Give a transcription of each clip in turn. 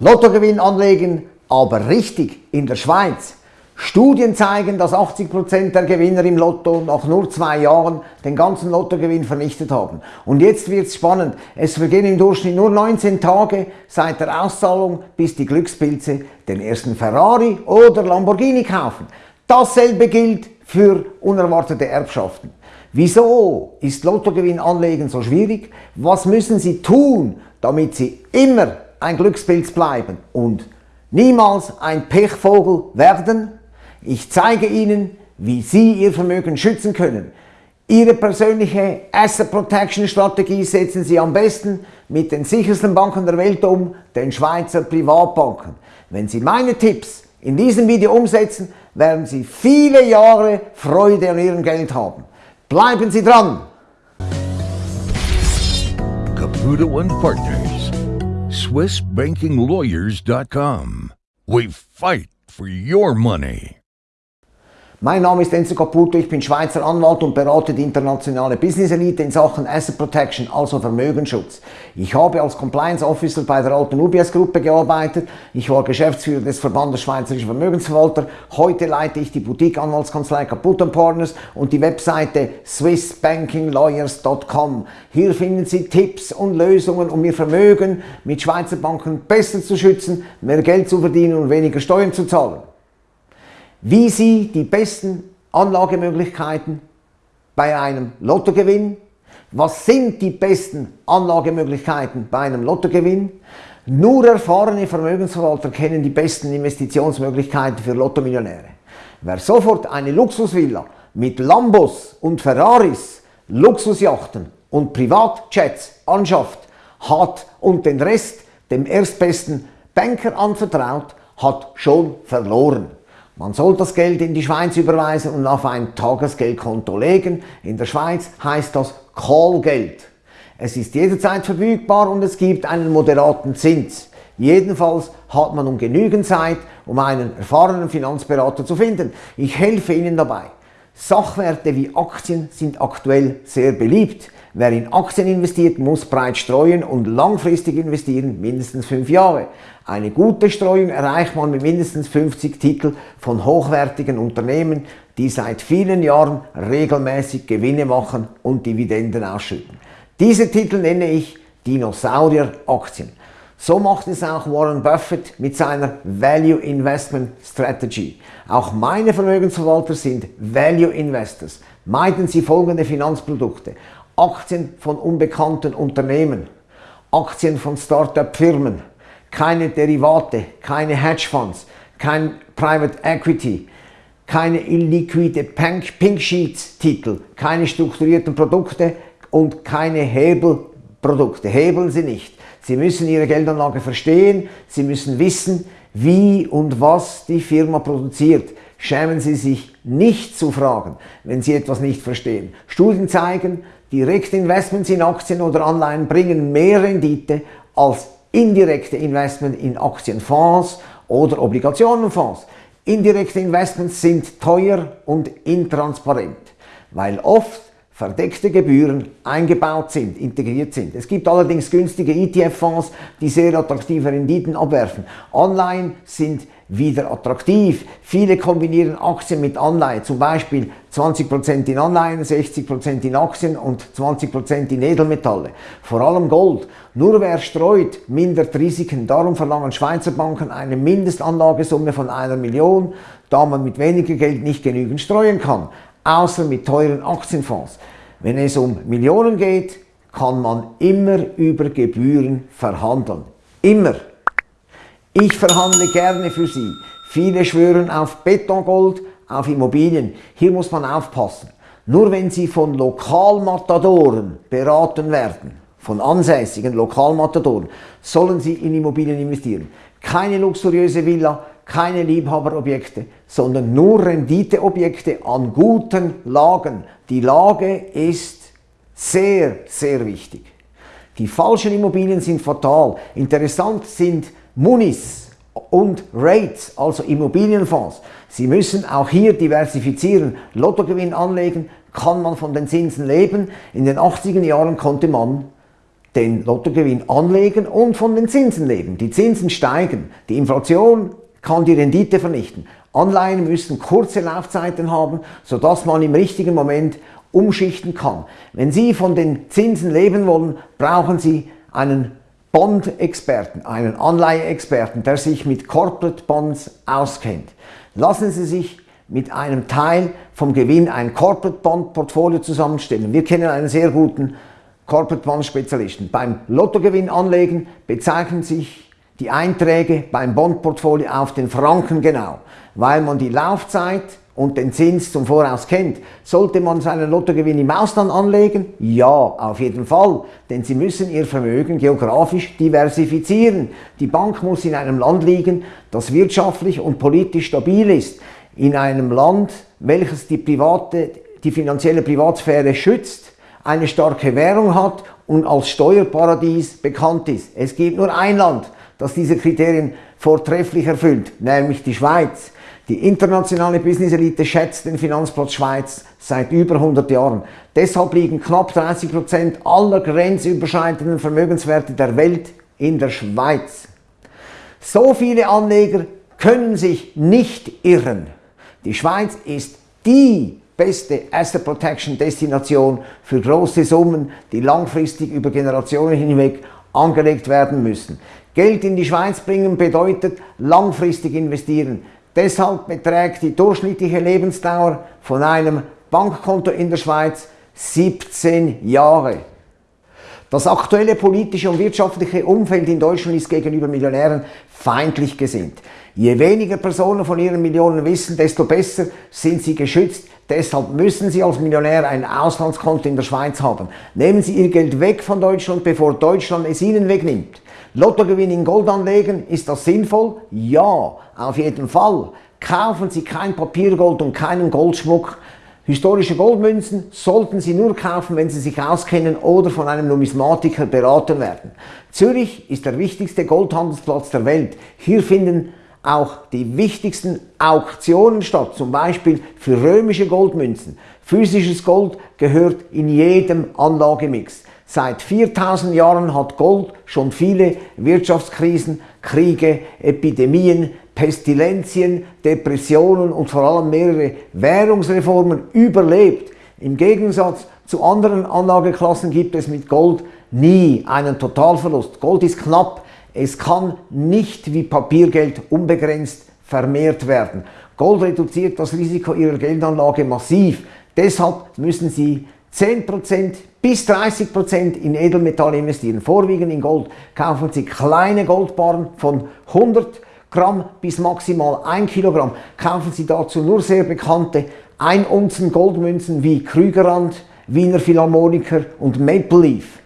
Lottogewinn anlegen, aber richtig in der Schweiz. Studien zeigen, dass 80% der Gewinner im Lotto nach nur zwei Jahren den ganzen Lottogewinn vernichtet haben. Und jetzt wird's spannend. Es vergehen im Durchschnitt nur 19 Tage seit der Auszahlung, bis die Glückspilze den ersten Ferrari oder Lamborghini kaufen. Dasselbe gilt für unerwartete Erbschaften. Wieso ist Lottogewinn anlegen so schwierig? Was müssen Sie tun, damit Sie immer ein Glückspilz bleiben und niemals ein Pechvogel werden? Ich zeige Ihnen, wie Sie Ihr Vermögen schützen können. Ihre persönliche Asset Protection Strategie setzen Sie am besten mit den sichersten Banken der Welt um, den Schweizer Privatbanken. Wenn Sie meine Tipps in diesem Video umsetzen, werden Sie viele Jahre Freude an Ihrem Geld haben. Bleiben Sie dran! Caputo Partners, SwissBankingLawyers.com. We fight for your money. Mein Name ist Enzo Caputo, ich bin Schweizer Anwalt und berate die internationale Business Elite in Sachen Asset Protection, also Vermögensschutz. Ich habe als Compliance Officer bei der Alten UBS Gruppe gearbeitet, ich war Geschäftsführer des Verbandes Schweizerischer Vermögensverwalter, heute leite ich die Boutique Anwaltskanzlei Caputo Partners und die Webseite swissbankinglawyers.com. Hier finden Sie Tipps und Lösungen, um Ihr Vermögen mit Schweizer Banken besser zu schützen, mehr Geld zu verdienen und weniger Steuern zu zahlen wie Sie die besten Anlagemöglichkeiten bei einem Lottogewinn, was sind die besten Anlagemöglichkeiten bei einem Lottogewinn, nur erfahrene Vermögensverwalter kennen die besten Investitionsmöglichkeiten für Lottomillionäre. Wer sofort eine Luxusvilla mit Lambos und Ferraris, Luxusjachten und Privatjets anschafft, hat und den Rest dem erstbesten Banker anvertraut, hat schon verloren. Man soll das Geld in die Schweiz überweisen und auf ein Tagesgeldkonto legen. In der Schweiz heißt das Callgeld. Es ist jederzeit verfügbar und es gibt einen moderaten Zins. Jedenfalls hat man um genügend Zeit, um einen erfahrenen Finanzberater zu finden. Ich helfe Ihnen dabei. Sachwerte wie Aktien sind aktuell sehr beliebt. Wer in Aktien investiert, muss breit streuen und langfristig investieren, mindestens 5 Jahre. Eine gute Streuung erreicht man mit mindestens 50 Titeln von hochwertigen Unternehmen, die seit vielen Jahren regelmäßig Gewinne machen und Dividenden ausschütten. Diese Titel nenne ich Dinosaurier-Aktien. So macht es auch Warren Buffett mit seiner Value Investment Strategy. Auch meine Vermögensverwalter sind Value Investors. Meiden Sie folgende Finanzprodukte. Aktien von unbekannten Unternehmen, Aktien von Start-up-Firmen, keine Derivate, keine Hedgefonds, kein Private Equity, keine illiquide Pink Sheets Titel, keine strukturierten Produkte und keine Hebelprodukte. Hebeln Sie nicht. Sie müssen Ihre Geldanlage verstehen, Sie müssen wissen, wie und was die Firma produziert. Schämen Sie sich nicht zu fragen, wenn Sie etwas nicht verstehen. Studien zeigen, direkte Investments in Aktien oder Anleihen bringen mehr Rendite als indirekte Investments in Aktienfonds oder Obligationenfonds. Indirekte Investments sind teuer und intransparent, weil oft verdeckte Gebühren eingebaut sind, integriert sind. Es gibt allerdings günstige ETF-Fonds, die sehr attraktive Renditen abwerfen. Anleihen sind wieder attraktiv. Viele kombinieren Aktien mit Anleihen, zum Beispiel 20% in Anleihen, 60% in Aktien und 20% in Edelmetalle. Vor allem Gold. Nur wer streut, mindert Risiken. Darum verlangen Schweizer Banken eine Mindestanlagesumme von einer Million, da man mit weniger Geld nicht genügend streuen kann außer mit teuren Aktienfonds. Wenn es um Millionen geht, kann man immer über Gebühren verhandeln. Immer. Ich verhandle gerne für Sie. Viele schwören auf Betongold, auf Immobilien. Hier muss man aufpassen. Nur wenn Sie von Lokalmatadoren beraten werden, von ansässigen Lokalmatadoren, sollen Sie in Immobilien investieren. Keine luxuriöse Villa, keine Liebhaberobjekte, sondern nur Renditeobjekte an guten Lagen. Die Lage ist sehr, sehr wichtig. Die falschen Immobilien sind fatal. Interessant sind Munis und Rates, also Immobilienfonds. Sie müssen auch hier diversifizieren. Lottogewinn anlegen, kann man von den Zinsen leben. In den 80er Jahren konnte man den Lottogewinn anlegen und von den Zinsen leben. Die Zinsen steigen, die Inflation kann die Rendite vernichten. Anleihen müssen kurze Laufzeiten haben, sodass man im richtigen Moment umschichten kann. Wenn Sie von den Zinsen leben wollen, brauchen Sie einen Bond-Experten, einen Anleiheexperten, der sich mit Corporate Bonds auskennt. Lassen Sie sich mit einem Teil vom Gewinn ein Corporate Bond Portfolio zusammenstellen. Wir kennen einen sehr guten Corporate Bond Spezialisten. Beim Lottogewinn anlegen bezeichnen sich die Einträge beim Bondportfolio auf den Franken genau, weil man die Laufzeit und den Zins zum Voraus kennt. Sollte man seinen Lottogewinn im Ausland anlegen? Ja, auf jeden Fall, denn Sie müssen Ihr Vermögen geografisch diversifizieren. Die Bank muss in einem Land liegen, das wirtschaftlich und politisch stabil ist. In einem Land, welches die, private, die finanzielle Privatsphäre schützt, eine starke Währung hat und als Steuerparadies bekannt ist. Es gibt nur ein Land, das diese Kriterien vortrefflich erfüllt, nämlich die Schweiz. Die internationale Business-Elite schätzt den Finanzplatz Schweiz seit über 100 Jahren. Deshalb liegen knapp 30 Prozent aller grenzüberschreitenden Vermögenswerte der Welt in der Schweiz. So viele Anleger können sich nicht irren. Die Schweiz ist die beste Asset Protection Destination für große Summen, die langfristig über Generationen hinweg angelegt werden müssen. Geld in die Schweiz bringen bedeutet langfristig investieren. Deshalb beträgt die durchschnittliche Lebensdauer von einem Bankkonto in der Schweiz 17 Jahre. Das aktuelle politische und wirtschaftliche Umfeld in Deutschland ist gegenüber Millionären feindlich gesinnt. Je weniger Personen von ihren Millionen wissen, desto besser sind sie geschützt. Deshalb müssen Sie als Millionär ein Auslandskonto in der Schweiz haben. Nehmen Sie Ihr Geld weg von Deutschland, bevor Deutschland es Ihnen wegnimmt. Lottogewinn in Gold anlegen, ist das sinnvoll? Ja, auf jeden Fall. Kaufen Sie kein Papiergold und keinen Goldschmuck. Historische Goldmünzen sollten Sie nur kaufen, wenn Sie sich auskennen oder von einem Numismatiker beraten werden. Zürich ist der wichtigste Goldhandelsplatz der Welt. Hier finden auch die wichtigsten Auktionen statt, zum Beispiel für römische Goldmünzen. Physisches Gold gehört in jedem Anlagemix. Seit 4000 Jahren hat Gold schon viele Wirtschaftskrisen, Kriege, Epidemien, Pestilenzien, Depressionen und vor allem mehrere Währungsreformen überlebt. Im Gegensatz zu anderen Anlageklassen gibt es mit Gold nie einen Totalverlust. Gold ist knapp, es kann nicht wie Papiergeld unbegrenzt vermehrt werden. Gold reduziert das Risiko Ihrer Geldanlage massiv. Deshalb müssen Sie 10% bis 30% in Edelmetalle investieren, vorwiegend in Gold. Kaufen Sie kleine Goldbarren von 100 Gramm bis maximal 1 Kilogramm. Kaufen Sie dazu nur sehr bekannte 1 Unzen Goldmünzen wie Krügerrand, Wiener Philharmoniker und Maple Leaf.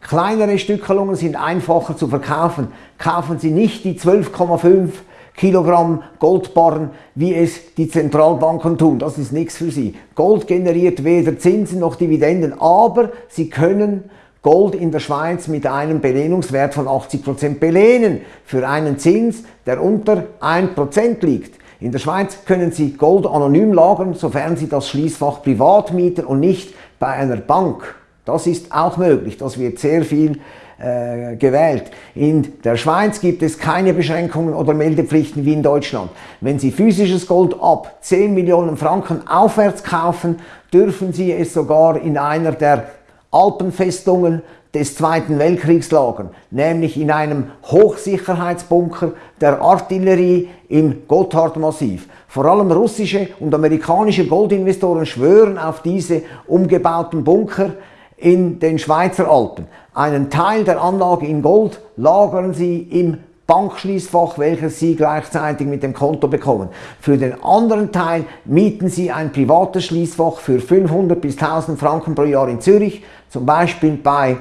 Kleinere Stückelungen sind einfacher zu verkaufen. Kaufen Sie nicht die 12,5 Kilogramm Goldbarren, wie es die Zentralbanken tun. Das ist nichts für Sie. Gold generiert weder Zinsen noch Dividenden, aber Sie können Gold in der Schweiz mit einem Belehnungswert von 80% belehnen für einen Zins, der unter 1% liegt. In der Schweiz können Sie Gold anonym lagern, sofern Sie das Schließfach privat mieten und nicht bei einer Bank. Das ist auch möglich, das wird sehr viel äh, gewählt. In der Schweiz gibt es keine Beschränkungen oder Meldepflichten wie in Deutschland. Wenn Sie physisches Gold ab 10 Millionen Franken aufwärts kaufen, dürfen Sie es sogar in einer der Alpenfestungen des Zweiten Weltkriegs lagern, nämlich in einem Hochsicherheitsbunker der Artillerie im Gotthardmassiv. Vor allem russische und amerikanische Goldinvestoren schwören auf diese umgebauten Bunker, in den Schweizer Alpen. Einen Teil der Anlage in Gold lagern Sie im Bankschließfach, welches Sie gleichzeitig mit dem Konto bekommen. Für den anderen Teil mieten Sie ein privates Schließfach für 500 bis 1000 Franken pro Jahr in Zürich, zum Beispiel bei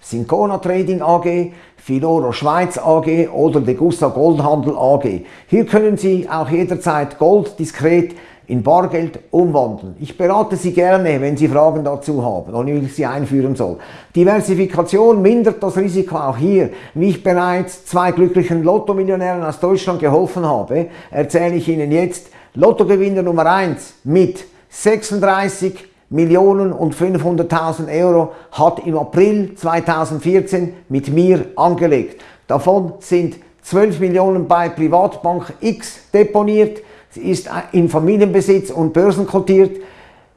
Syncona Trading AG, Filoro Schweiz AG oder Degussa Goldhandel AG. Hier können Sie auch jederzeit Gold diskret in Bargeld umwandeln. Ich berate Sie gerne, wenn Sie Fragen dazu haben und ich sie einführen soll. Diversifikation mindert das Risiko auch hier. Wie ich bereits zwei glücklichen Lotto-Millionären aus Deutschland geholfen habe, erzähle ich Ihnen jetzt Lottogewinner Nummer 1 mit 36 Millionen und 500.000 Euro hat im April 2014 mit mir angelegt. Davon sind 12 Millionen bei Privatbank X deponiert. Sie ist in Familienbesitz und börsenkotiert.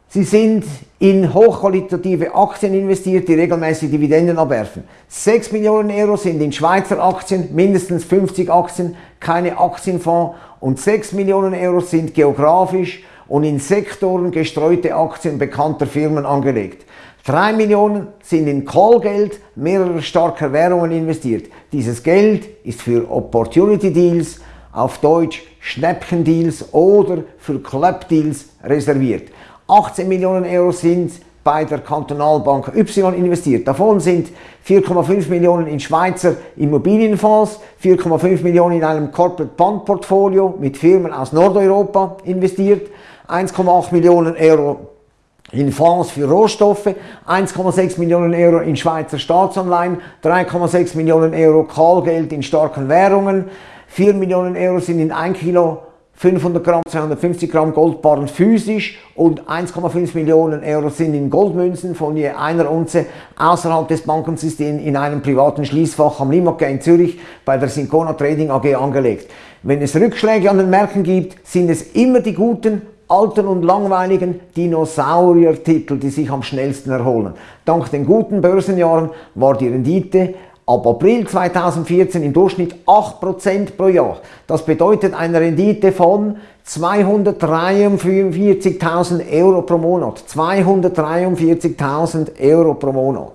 Sie sind in hochqualitative Aktien investiert, die regelmäßig Dividenden abwerfen. 6 Millionen Euro sind in Schweizer Aktien, mindestens 50 Aktien, keine Aktienfonds und 6 Millionen Euro sind geografisch und in Sektoren gestreute Aktien bekannter Firmen angelegt. 3 Millionen sind in Callgeld mehrerer starker Währungen investiert. Dieses Geld ist für Opportunity Deals, auf Deutsch Schnäppchendeals oder für Club Deals reserviert. 18 Millionen Euro sind bei der Kantonalbank Y investiert. Davon sind 4,5 Millionen in Schweizer Immobilienfonds, 4,5 Millionen in einem Corporate Bond Portfolio mit Firmen aus Nordeuropa investiert, 1,8 Millionen Euro in Fonds für Rohstoffe, 1,6 Millionen Euro in Schweizer Staatsanleihen, 3,6 Millionen Euro Callgeld in starken Währungen, 4 Millionen Euro sind in 1 Kilo 500 Gramm, 250 Gramm Goldbarren physisch und 1,5 Millionen Euro sind in Goldmünzen von je einer Unze außerhalb des Bankensystems in einem privaten Schließfach am Limacke in Zürich bei der Syncona Trading AG angelegt. Wenn es Rückschläge an den Märkten gibt, sind es immer die guten alten und langweiligen Dinosaurier-Titel, die sich am schnellsten erholen. Dank den guten Börsenjahren war die Rendite ab April 2014 im Durchschnitt 8% pro Jahr. Das bedeutet eine Rendite von 243.000 Euro pro Monat. 243.000 Euro pro Monat.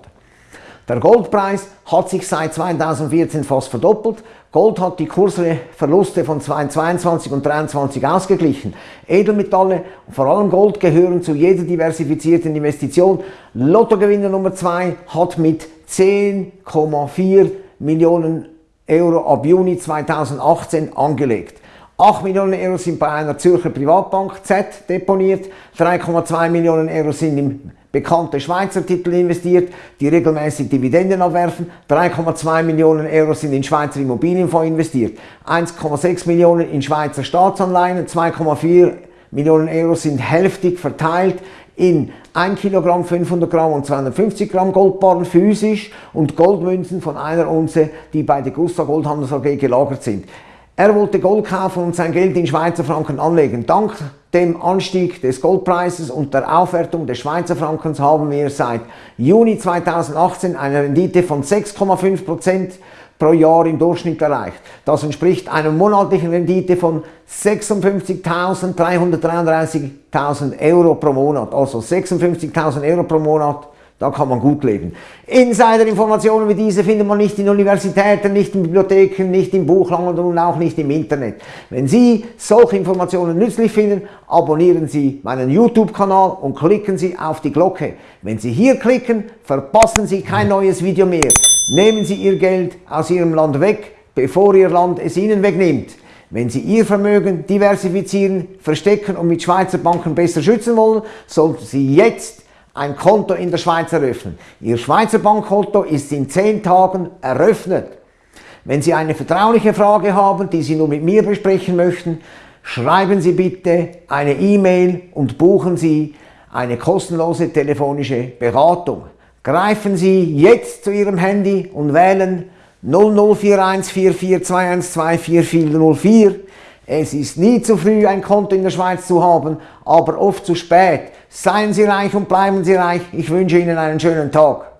Der Goldpreis hat sich seit 2014 fast verdoppelt. Gold hat die Kursverluste von 2022 und 2023 ausgeglichen. Edelmetalle, vor allem Gold, gehören zu jeder diversifizierten Investition. Lottogewinner Nummer 2 hat mit 10,4 Millionen Euro ab Juni 2018 angelegt. 8 Millionen Euro sind bei einer Zürcher Privatbank Z deponiert, 3,2 Millionen Euro sind im bekannte Schweizer Titel investiert, die regelmäßig Dividenden abwerfen. 3,2 Millionen Euro sind in Schweizer Immobilienfonds investiert. 1,6 Millionen in Schweizer Staatsanleihen. 2,4 Millionen Euro sind hälftig verteilt in 1 Kilogramm, 500 Gramm und 250 Gramm Goldbarren physisch und Goldmünzen von einer Unze, die bei der Gusta Goldhandels AG gelagert sind. Er wollte Gold kaufen und sein Geld in Schweizer Franken anlegen. Dank dem Anstieg des Goldpreises und der Aufwertung des Schweizer Frankens haben wir seit Juni 2018 eine Rendite von 6,5% pro Jahr im Durchschnitt erreicht. Das entspricht einer monatlichen Rendite von 56.333.000 Euro pro Monat. Also 56.000 Euro pro Monat da kann man gut leben. Insider-Informationen wie diese findet man nicht in Universitäten, nicht in Bibliotheken, nicht im Buchhandel und auch nicht im Internet. Wenn Sie solche Informationen nützlich finden, abonnieren Sie meinen YouTube-Kanal und klicken Sie auf die Glocke. Wenn Sie hier klicken, verpassen Sie kein neues Video mehr. Nehmen Sie Ihr Geld aus Ihrem Land weg, bevor Ihr Land es Ihnen wegnimmt. Wenn Sie Ihr Vermögen diversifizieren, verstecken und mit Schweizer Banken besser schützen wollen, sollten Sie jetzt ein Konto in der Schweiz eröffnen. Ihr Schweizer Bankkonto ist in 10 Tagen eröffnet. Wenn Sie eine vertrauliche Frage haben, die Sie nur mit mir besprechen möchten, schreiben Sie bitte eine E-Mail und buchen Sie eine kostenlose telefonische Beratung. Greifen Sie jetzt zu Ihrem Handy und wählen 00414421244404 es ist nie zu früh, ein Konto in der Schweiz zu haben, aber oft zu spät. Seien Sie reich und bleiben Sie reich. Ich wünsche Ihnen einen schönen Tag.